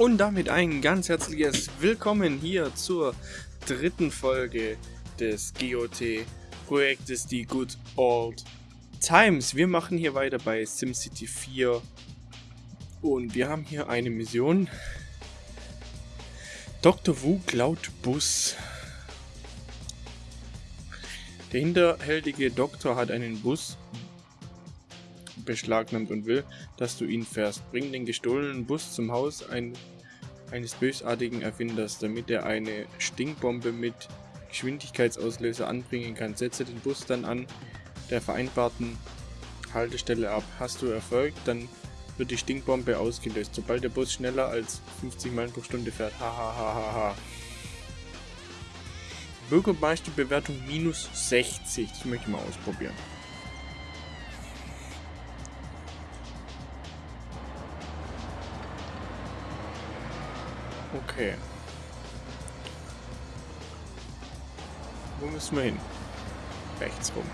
Und damit ein ganz herzliches Willkommen hier zur dritten Folge des GOT-Projektes Die Good Old Times. Wir machen hier weiter bei SimCity 4 und wir haben hier eine Mission. Dr. Wu klaut Bus. Der hinterhältige Doktor hat einen Bus beschlagnahmt und will, dass du ihn fährst. Bring den gestohlenen Bus zum Haus ein, eines bösartigen Erfinders, damit er eine Stinkbombe mit Geschwindigkeitsauslöser anbringen kann. Setze den Bus dann an der vereinbarten Haltestelle ab. Hast du Erfolg, dann wird die Stinkbombe ausgelöst, sobald der Bus schneller als 50 Meilen pro Stunde fährt. Hahaha. Bürgermeisterbewertung minus 60. Das möchte ich mal ausprobieren. Okay. Wo müssen wir hin? Rechts rum.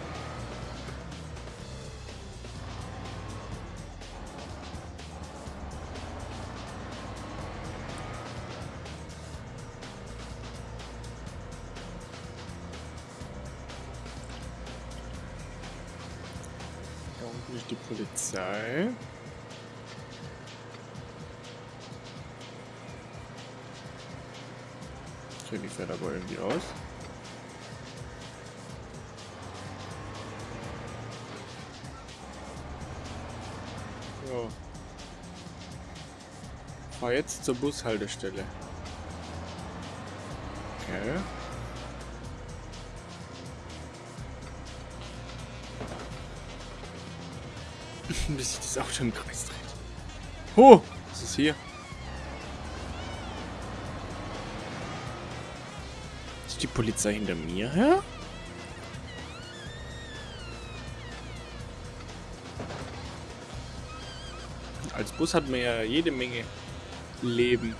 Da unten ist die Polizei. Fährt aber irgendwie aus. So. Fahr jetzt zur Bushaltestelle. Okay. Bis sich das Auto im Kreis dreht. Oh, was ist hier? Ist die Polizei hinter mir her? Als Bus hat man ja jede Menge Leben.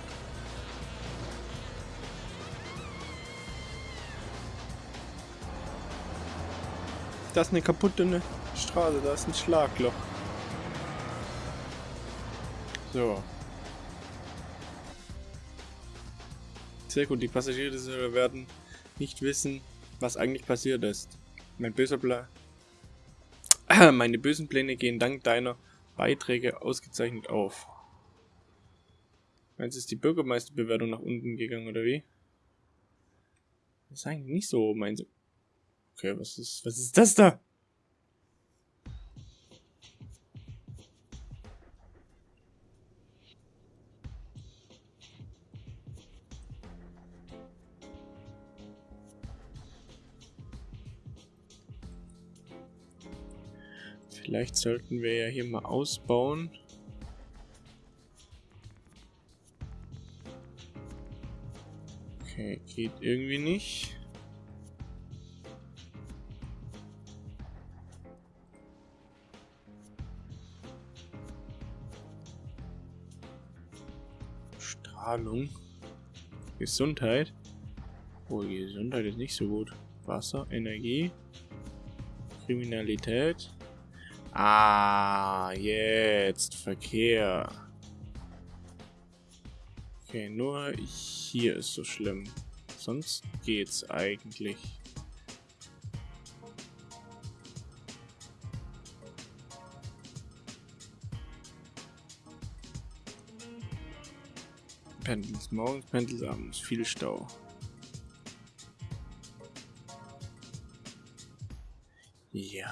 Da ist eine kaputte ne Straße, da ist ein Schlagloch. So. Sehr gut, die Passagiere werden nicht wissen, was eigentlich passiert ist. Mein böser Plan. Meine bösen Pläne gehen dank deiner Beiträge ausgezeichnet auf. Meinst du, ist die Bürgermeisterbewertung nach unten gegangen, oder wie? Das ist eigentlich nicht so, meinst du? Okay, was ist, was ist das da? Vielleicht sollten wir ja hier mal ausbauen. Okay, geht irgendwie nicht. Strahlung. Gesundheit. Oh, Gesundheit ist nicht so gut. Wasser, Energie, Kriminalität. Ah, jetzt Verkehr. Okay, nur hier ist so schlimm. Sonst geht's eigentlich. Pendels morgens, Pendels abends, viel Stau.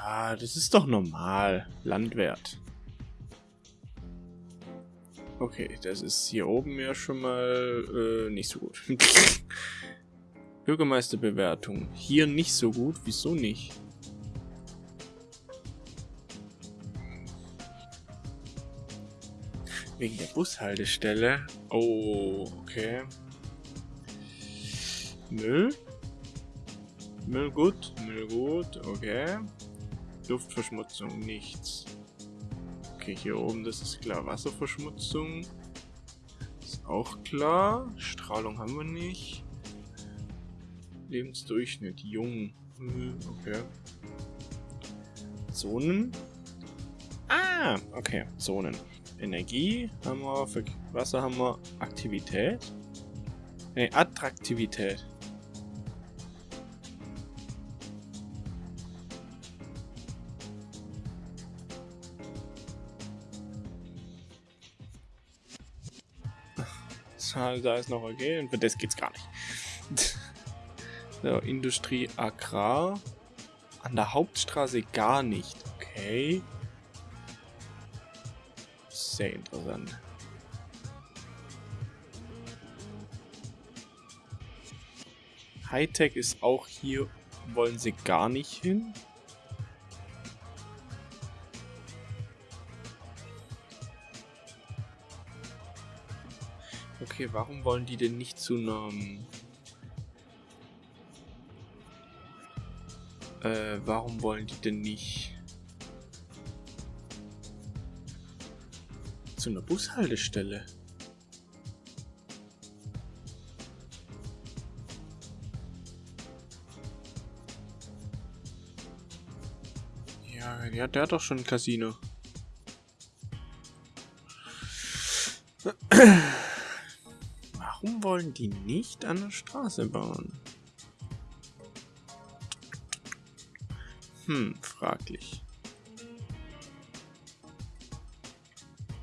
Das ist doch normal. Landwert. Okay, das ist hier oben ja schon mal äh, nicht so gut. Bürgermeisterbewertung. Hier nicht so gut. Wieso nicht? Wegen der Bushaltestelle. Oh, okay. Müll? Müll gut, Müll gut, okay. Luftverschmutzung, nichts. Okay, hier oben, das ist klar. Wasserverschmutzung. Ist auch klar. Strahlung haben wir nicht. Lebensdurchschnitt, jung. Okay. Zonen. Ah, okay, Zonen. Energie haben wir, Wasser haben wir, Aktivität. Ne, Attraktivität. Da ist noch okay und für das geht's gar nicht. so, Industrie, Agrar. An der Hauptstraße gar nicht. Okay. Sehr interessant. Hightech ist auch hier, wollen sie gar nicht hin. Okay, warum wollen die denn nicht zu einem... Äh, warum wollen die denn nicht... Zu einer Bushaltestelle? Ja, ja, der hat doch schon ein Casino. Wollen die nicht an der Straße bauen? Hm, fraglich.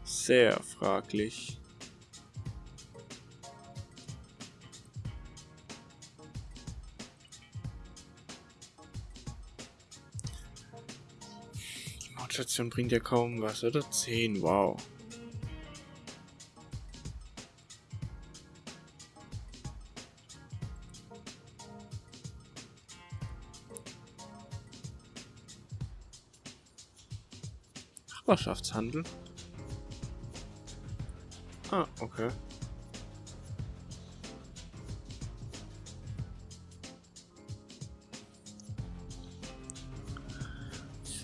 Sehr fraglich. Die Mautstation bringt ja kaum was, oder? 10, wow. Nachbarschaftshandel? Ah, okay.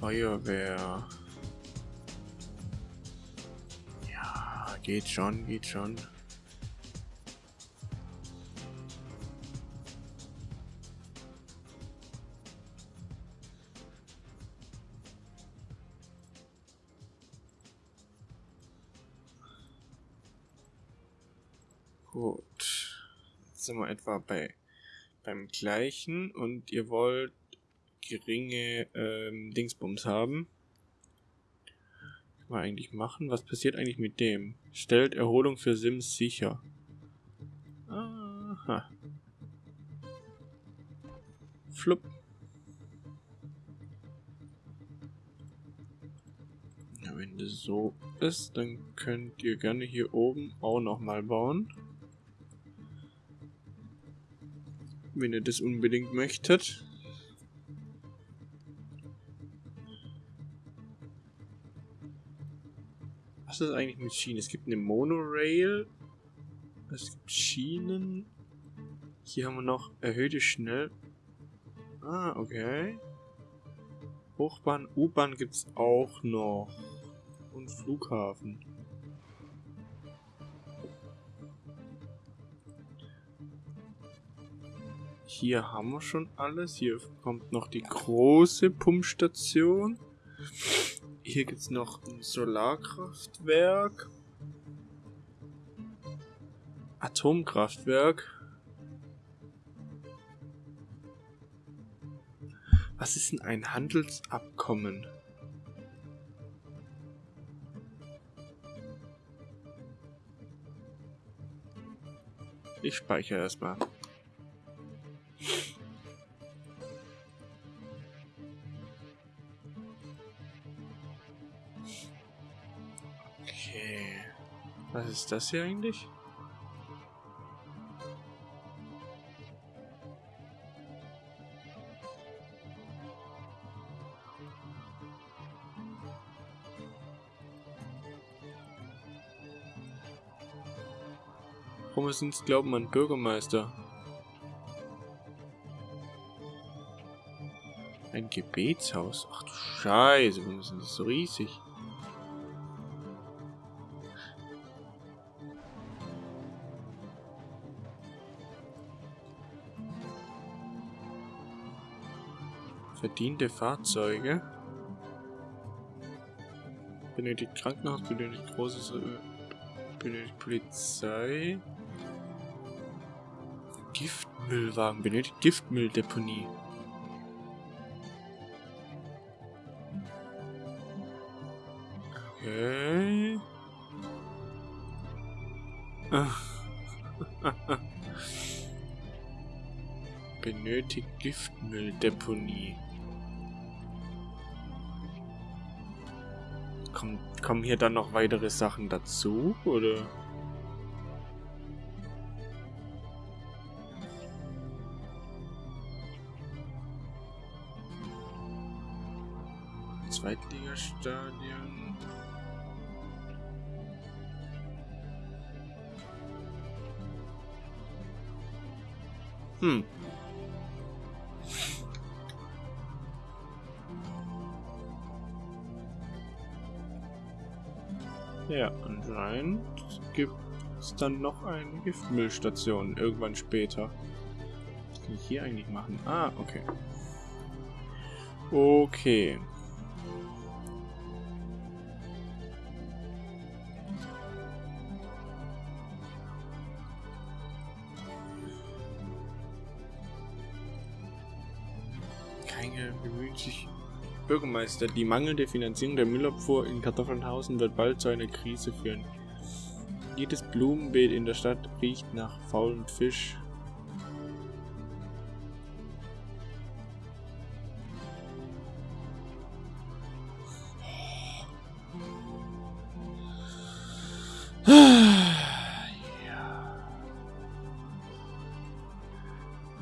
Feuerwehr. Ja, geht schon, geht schon. Sind wir etwa bei beim gleichen und ihr wollt geringe ähm, Dingsbums haben. Kann man eigentlich machen? Was passiert eigentlich mit dem? Stellt Erholung für Sims sicher. Aha. Flupp. Ja, wenn das so ist, dann könnt ihr gerne hier oben auch nochmal bauen. Wenn ihr das unbedingt möchtet. Was ist eigentlich mit Schienen? Es gibt eine Monorail. Es gibt Schienen. Hier haben wir noch erhöhte Schnell... Ah, okay. Hochbahn, U-Bahn gibt es auch noch. Und Flughafen. Hier haben wir schon alles. Hier kommt noch die große Pumpstation. Hier gibt es noch ein Solarkraftwerk. Atomkraftwerk. Was ist denn ein Handelsabkommen? Ich speichere erstmal. Was ist das hier eigentlich? Uns Glauben an Bürgermeister? Ein Gebetshaus? Ach du Scheiße, warum ist das so riesig? Verdiente Fahrzeuge. Benötigt Krankenhaus, benötigt großes... Äh, benötigt Polizei. Giftmüllwagen, benötigt Giftmülldeponie. Okay. benötigt Giftmülldeponie. Kommen, kommen hier dann noch weitere Sachen dazu, oder? Zweitligastadion. Hm. Ja, anscheinend gibt es dann noch eine Giftmüllstation irgendwann später. Was kann ich hier eigentlich machen? Ah, okay. Okay. Keine bemüht sich Bürgermeister, die mangelnde Finanzierung der Müllabfuhr in Kartoffelnhausen wird bald zu einer Krise führen. Jedes Blumenbeet in der Stadt riecht nach faulem Fisch.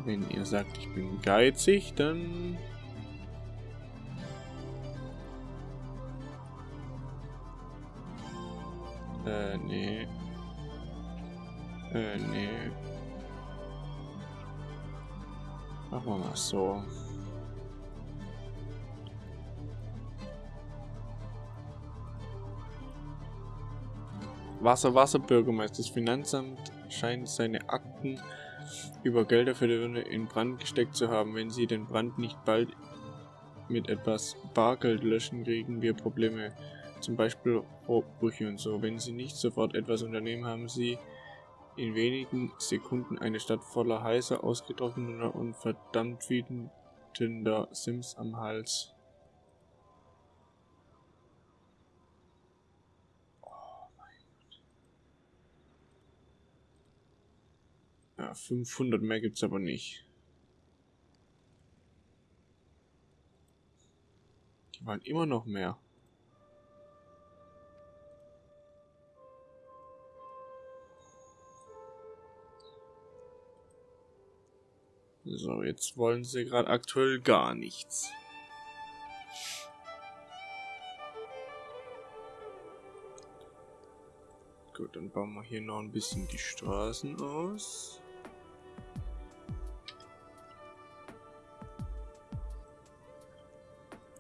Wenn ihr sagt, ich bin geizig, dann Machen wir mal so. Wasser, Wasser, Bürgermeister. Das Finanzamt scheint seine Akten über Gelder für die Wirne in Brand gesteckt zu haben. Wenn sie den Brand nicht bald mit etwas Bargeld löschen, kriegen wir Probleme zum Beispiel Rohrbrüche und so. Wenn Sie nicht sofort etwas unternehmen, haben Sie in wenigen Sekunden eine Stadt voller heißer, ausgetrockneter und verdammt wütender Sims am Hals. Oh ja, 500 mehr gibt's aber nicht. Die waren immer noch mehr. So, jetzt wollen sie gerade aktuell gar nichts. Gut, dann bauen wir hier noch ein bisschen die Straßen aus.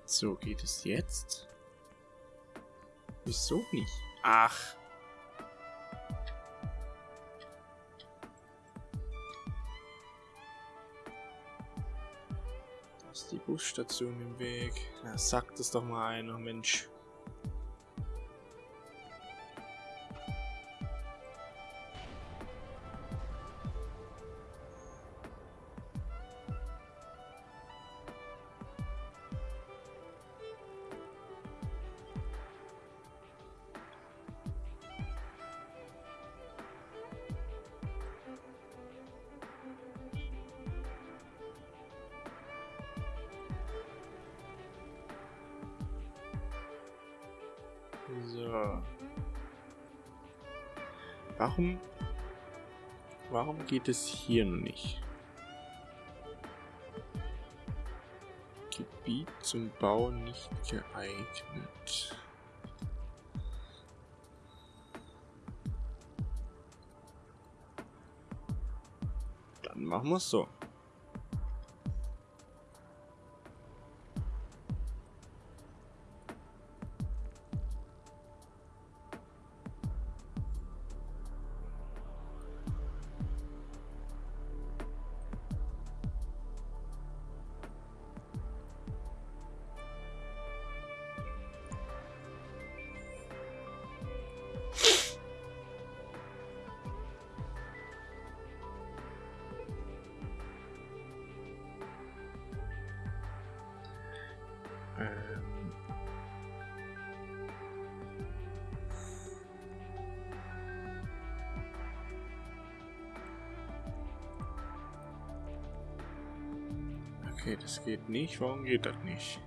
So, geht es jetzt? Wieso nicht? Ach. Busstation im Weg. Ja, sagt es doch mal einer, Mensch. So. Warum... Warum geht es hier nicht? Gebiet zum Bau nicht geeignet. Dann machen wir es so. Okay, das geht nicht. Warum geht das nicht?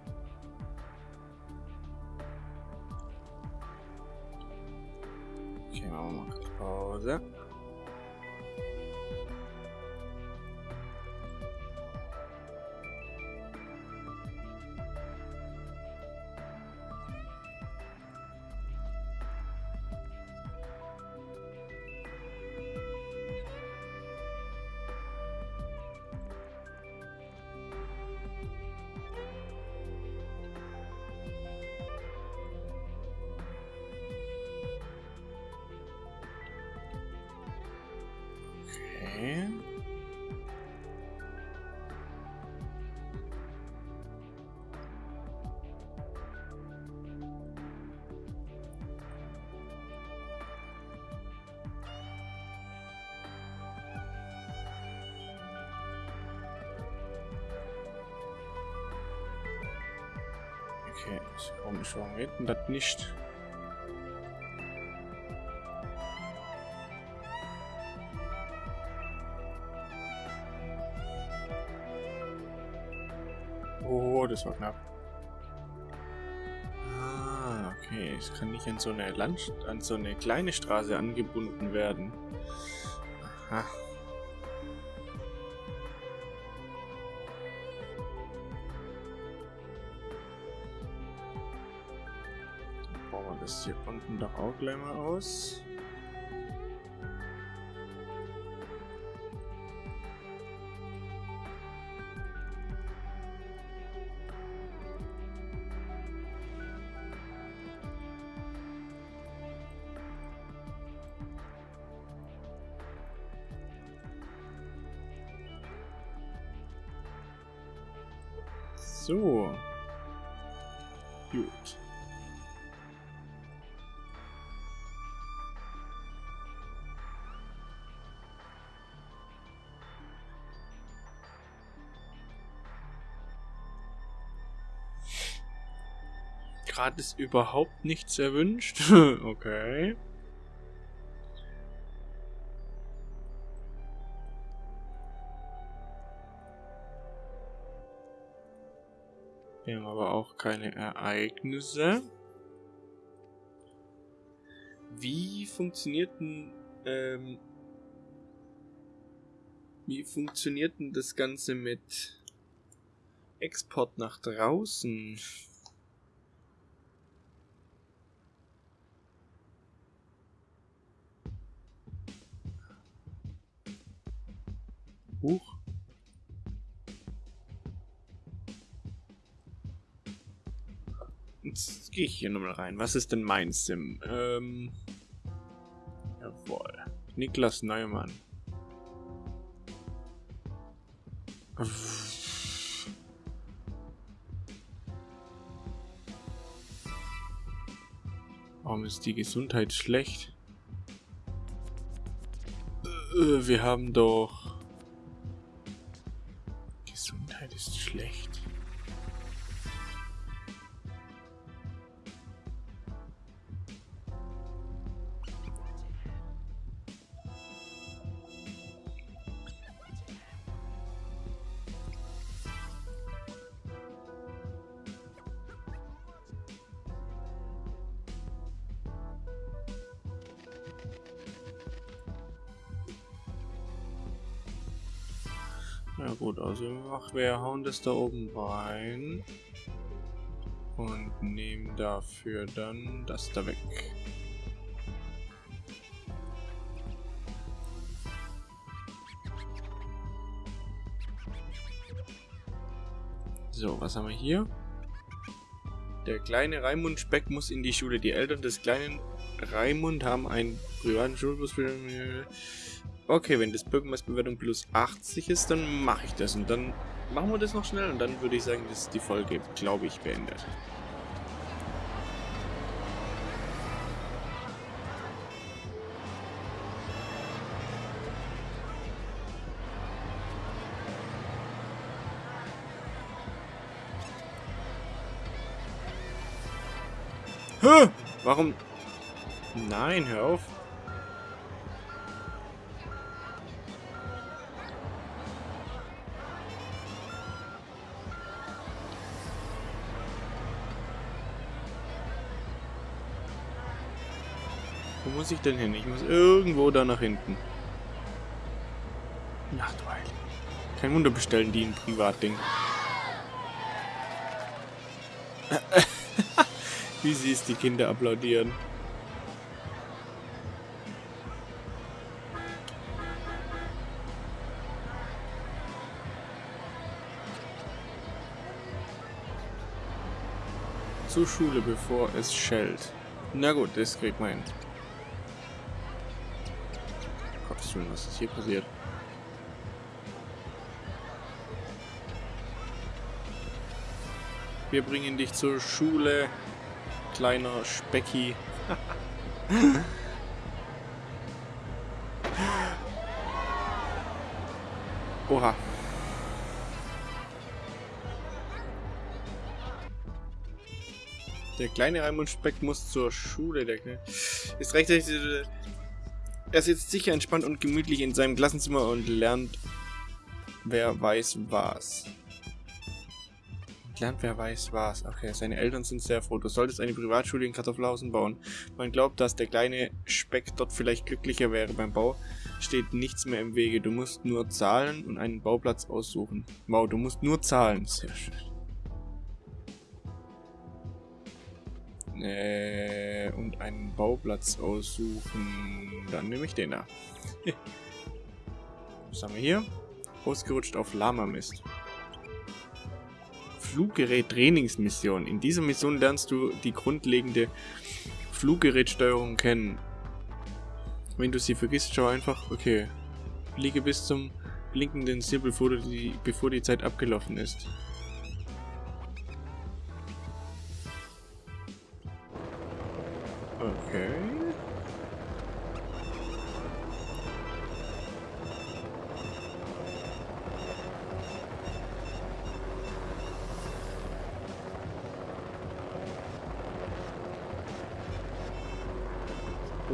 Okay, ist komisch, warum geht denn das nicht? Oh, das war knapp. Ah, okay. Es kann nicht an so eine Land an so eine kleine Straße angebunden werden. Aha. Unten doch auch gleich mal aus. So. Gut. Gerade ist überhaupt nichts erwünscht. okay. Wir haben aber auch keine Ereignisse. Wie funktioniert denn, ähm, wie funktioniert denn das Ganze mit Export nach draußen? Huch. Jetzt gehe ich hier nochmal rein. Was ist denn mein Sim? Ähm. Jawohl. Niklas Neumann. Warum ist die Gesundheit schlecht? Äh, wir haben doch... Na gut, also wir hauen das da oben rein. Und nehmen dafür dann das da weg. So, was haben wir hier? Der kleine Raimund Speck muss in die Schule. Die Eltern des kleinen Raimund haben einen privaten Schulbus. Okay, wenn das Bürgermeisterbewertung plus 80 ist, dann mache ich das. Und dann machen wir das noch schnell. Und dann würde ich sagen, dass die Folge, glaube ich, beendet. Hä? Warum? Nein, hör auf. Muss ich denn hin? Ich muss irgendwo da nach hinten. Ach du Heilige. Kein Wunder bestellen die ein Privatding. Wie sie es die Kinder applaudieren. Zur Schule, bevor es schellt. Na gut, das kriegt man hin. Gottes was ist hier passiert? Wir bringen dich zur Schule, kleiner Specki. Oha. Der kleine Raimund Speck muss zur Schule. Der ist rechtzeitig. Er sitzt sicher entspannt und gemütlich in seinem Klassenzimmer und lernt, wer weiß was. Lernt, wer weiß was. Okay, seine Eltern sind sehr froh. Du solltest eine Privatschule in Kartoffelhausen bauen. Man glaubt, dass der kleine Speck dort vielleicht glücklicher wäre. Beim Bau steht nichts mehr im Wege. Du musst nur zahlen und einen Bauplatz aussuchen. Wow, du musst nur zahlen. Sehr schön. Äh, und einen Bauplatz aussuchen. Dann nehme ich den da. Was haben wir hier? Ausgerutscht auf Lama-Mist. Fluggerät-Trainingsmission. In dieser Mission lernst du die grundlegende Fluggerätsteuerung kennen. Wenn du sie vergisst, schau einfach, okay, fliege bis zum blinkenden Ziel, bevor die, bevor die Zeit abgelaufen ist.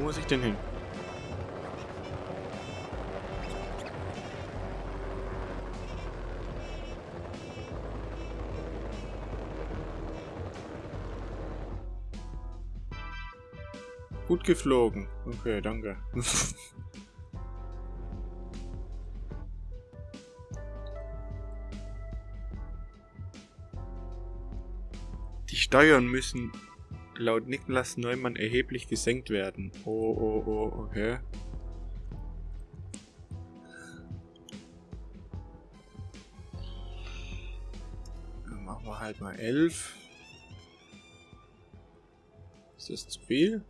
Muss ich denn hin? Gut geflogen. Okay, danke. Die Steuern müssen laut Niklas Neumann erheblich gesenkt werden. Oh, oh, oh, okay. Dann machen wir halt mal 11. Ist das zu viel?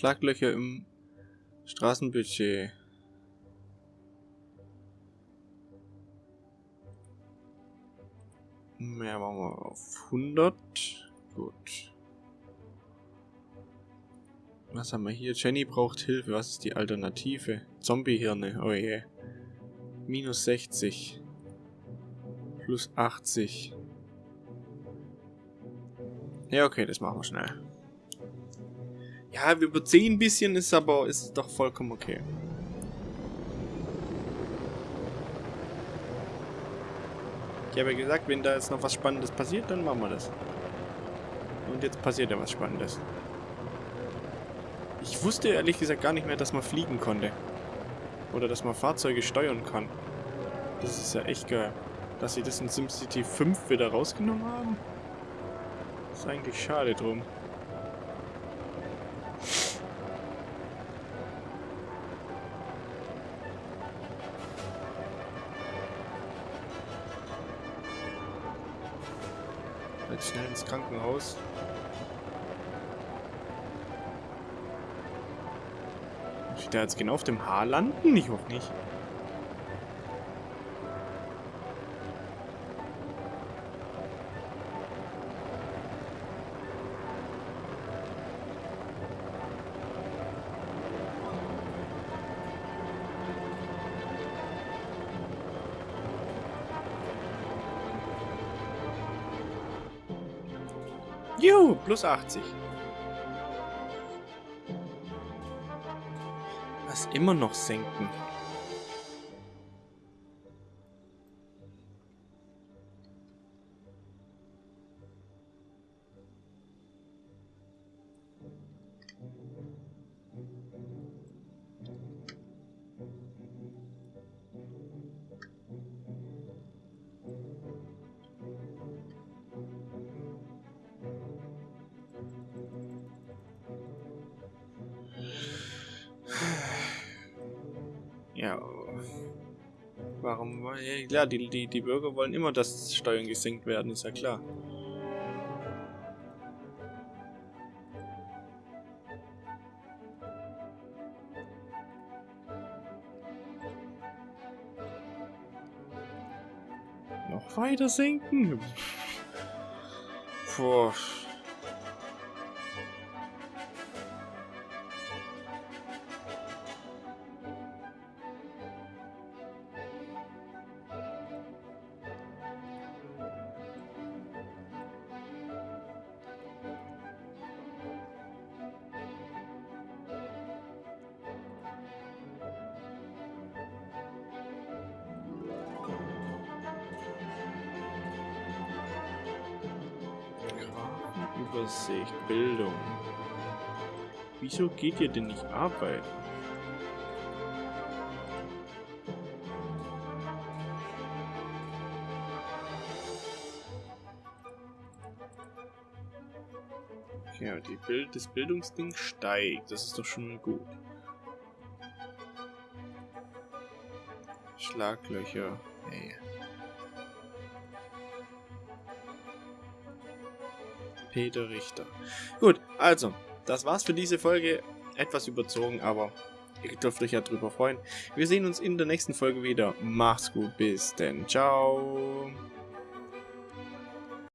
Schlaglöcher im Straßenbudget. Mehr machen wir auf 100. Gut. Was haben wir hier? Jenny braucht Hilfe. Was ist die Alternative? Zombiehirne. Oh je. Minus 60. Plus 80. Ja, okay, das machen wir schnell. Ja, wir überziehen ein bisschen, ist aber ist doch vollkommen okay. Ich habe ja gesagt, wenn da jetzt noch was Spannendes passiert, dann machen wir das. Und jetzt passiert ja was Spannendes. Ich wusste ehrlich gesagt gar nicht mehr, dass man fliegen konnte. Oder dass man Fahrzeuge steuern kann. Das ist ja echt geil. Dass sie das in SimCity 5 wieder rausgenommen haben. Ist eigentlich schade drum. Schnell ins Krankenhaus. Muss ich da jetzt genau auf dem Haar landen? Ich hoffe nicht. Plus 80. Was immer noch senken. Ja. Warum? Ja, klar, die, die, die Bürger wollen immer, dass Steuern gesenkt werden, ist ja klar. Noch weiter senken? Puh. Übersicht, Bildung. Wieso geht ihr denn nicht arbeiten? Ja, die Bild das Bildungsding steigt. Das ist doch schon mal gut. Schlaglöcher. Hey. Peter Richter. Gut, also, das war's für diese Folge. Etwas überzogen, aber ihr dürft euch ja drüber freuen. Wir sehen uns in der nächsten Folge wieder. Macht's gut, bis denn. Ciao.